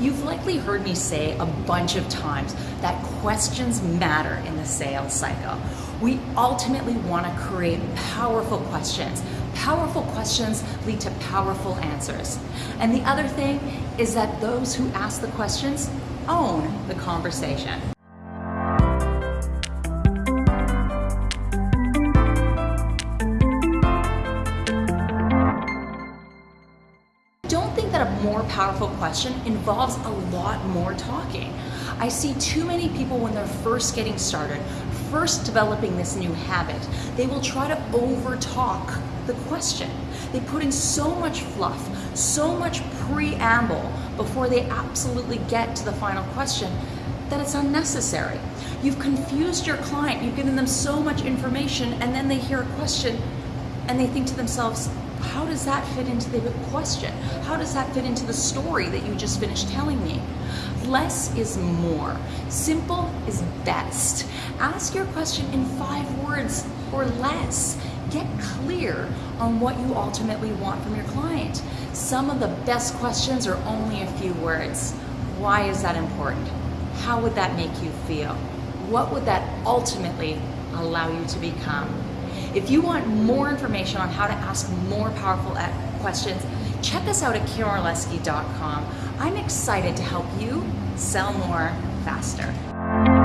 You've likely heard me say a bunch of times that questions matter in the sales cycle. We ultimately want to create powerful questions. Powerful questions lead to powerful answers. And the other thing is that those who ask the questions own the conversation. Don't think that a more powerful question involves a lot more talking. I see too many people when they're first getting started, first developing this new habit, they will try to over talk the question. They put in so much fluff, so much preamble before they absolutely get to the final question that it's unnecessary. You've confused your client, you've given them so much information, and then they hear a question and they think to themselves, how does that fit into the question? How does that fit into the story that you just finished telling me? Less is more. Simple is best. Ask your question in five words or less. Get clear on what you ultimately want from your client. Some of the best questions are only a few words. Why is that important? How would that make you feel? What would that ultimately allow you to become? If you want more information on how to ask more powerful questions, check us out at KarenOrlesky.com. I'm excited to help you sell more faster.